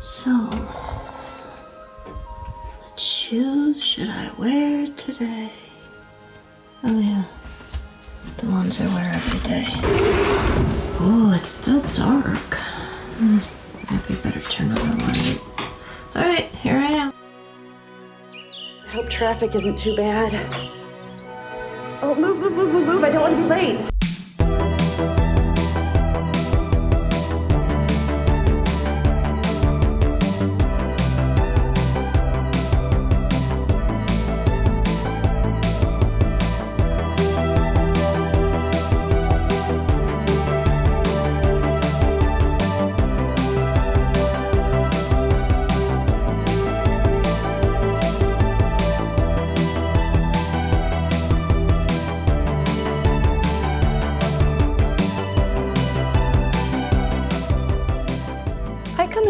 So, what shoes should I wear today? Oh yeah, the ones I wear every day. Oh, it's still dark. Hmm, Maybe better turn on the light. All right, here I am. I hope traffic isn't too bad. Oh, move, move, move, move, move. I don't want to be late.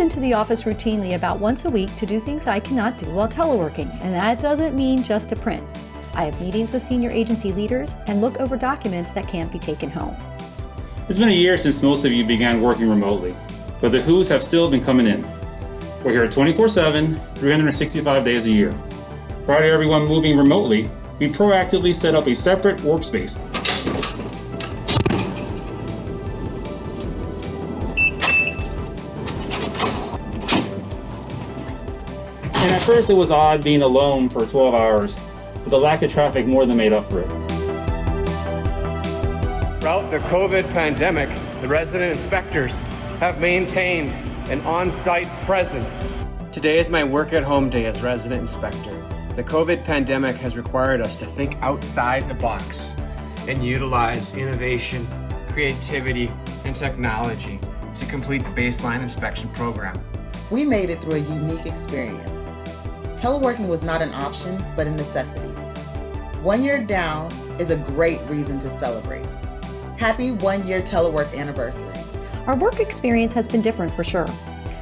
Into the office routinely about once a week to do things I cannot do while teleworking, and that doesn't mean just to print. I have meetings with senior agency leaders and look over documents that can't be taken home. It's been a year since most of you began working remotely, but the HOOs have still been coming in. We're here 24 7, 365 days a year. Prior to everyone moving remotely, we proactively set up a separate workspace. And at first it was odd being alone for 12 hours, but the lack of traffic more than made up for it. Throughout the COVID pandemic, the resident inspectors have maintained an on-site presence. Today is my work at home day as resident inspector. The COVID pandemic has required us to think outside the box and utilize innovation, creativity, and technology to complete the baseline inspection program. We made it through a unique experience. Teleworking was not an option, but a necessity. One year down is a great reason to celebrate. Happy one year telework anniversary. Our work experience has been different for sure.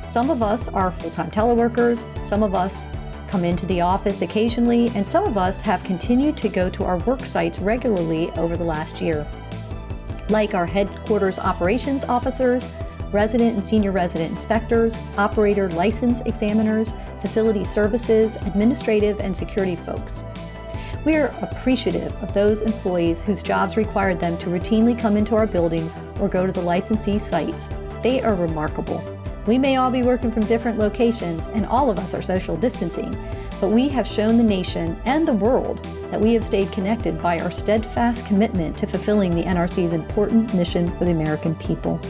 Some of us are full-time teleworkers, some of us come into the office occasionally, and some of us have continued to go to our work sites regularly over the last year. Like our headquarters operations officers, resident and senior resident inspectors, operator license examiners, facility services, administrative and security folks. We are appreciative of those employees whose jobs required them to routinely come into our buildings or go to the licensee sites. They are remarkable. We may all be working from different locations and all of us are social distancing, but we have shown the nation and the world that we have stayed connected by our steadfast commitment to fulfilling the NRC's important mission for the American people.